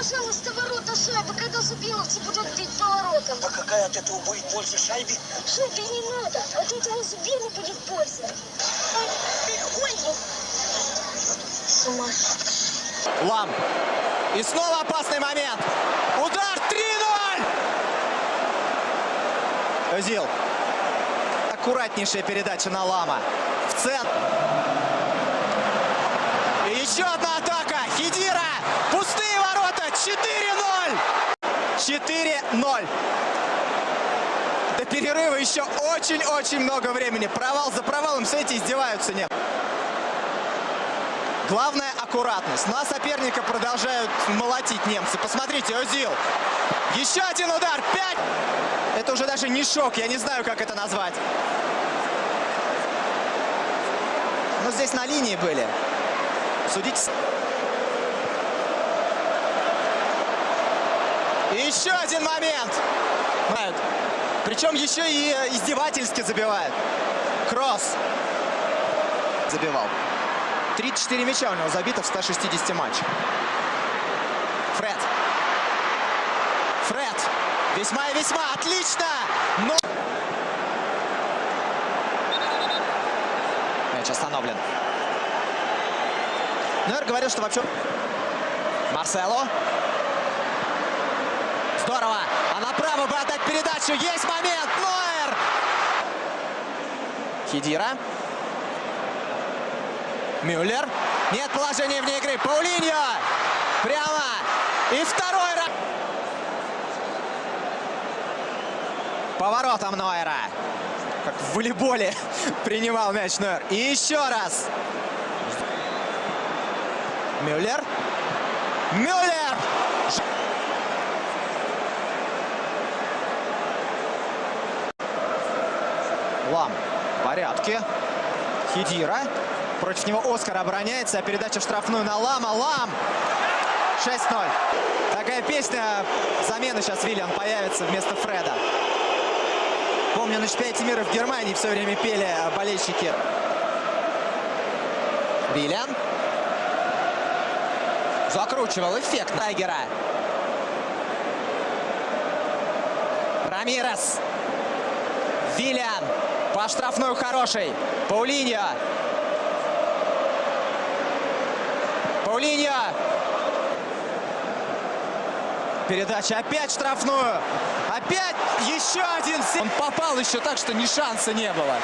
пожалуйста, ворота шайбы, когда Зубиловцы будут бить поворотом. А какая от этого будет польза шайбе? Шайбе не надо, от этого Зубилу будет польза. Ой, С ума сойти. Лам. И снова опасный момент. Удар 3-0. Özil. Аккуратнейшая передача на Лама. В центр. И еще одна атака. Хидира. Пустые ворота. 4-0. 4-0. До перерыва еще очень-очень много времени. Провал за провалом. Смотрите, издеваются. Нет. Главное аккуратность. На соперника продолжают молотить немцы. Посмотрите, Озил. Еще один удар. Пять. Это уже даже не шок. Я не знаю, как это назвать. Но здесь на линии были. Судите. с- И еще один момент. Причем еще и э, издевательски забивают. Кросс. Забивал. 34 мяча у него забито в 160 матчах. Фред. Фред. Весьма и весьма отлично. Но... Мяч остановлен. Нойер говорил, что вообще... Марсело. Здорово. А направо бы отдать передачу. Есть момент. Нойер. Хидира. Мюллер. Нет положения вне игры. Паулиньо. Прямо. И второй раз. Поворотом Нойера. Как в волейболе принимал мяч Нойер. И еще раз. Мюллер. Мюллер. Лам. В порядке. Хидира. Против него Оскар обороняется. А передача в штрафную на Лама. Лам! 6-0. Такая песня. Замена сейчас Виллиан появится вместо Фреда. Помню, на чемпионате мира в Германии все время пели болельщики. Виллиан. Закручивал эффект Тайгера. Рамирес. Виллиан. По штрафную хороший. Паулиньо. Паулиньо. Передача опять штрафную. Опять еще один. Он попал еще так, что ни шанса не было.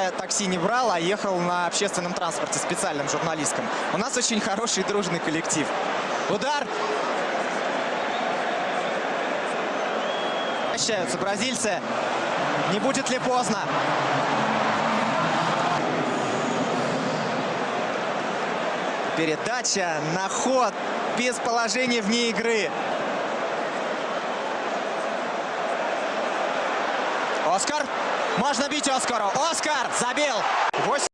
Я такси не брал, а ехал на общественном транспорте, специальном журналистском. У нас очень хороший дружный коллектив. Удар. Прощаются бразильцы. Не будет ли поздно? Передача на ход без положения вне игры. Оскар. Можно бить Оскару. Оскар забил. 8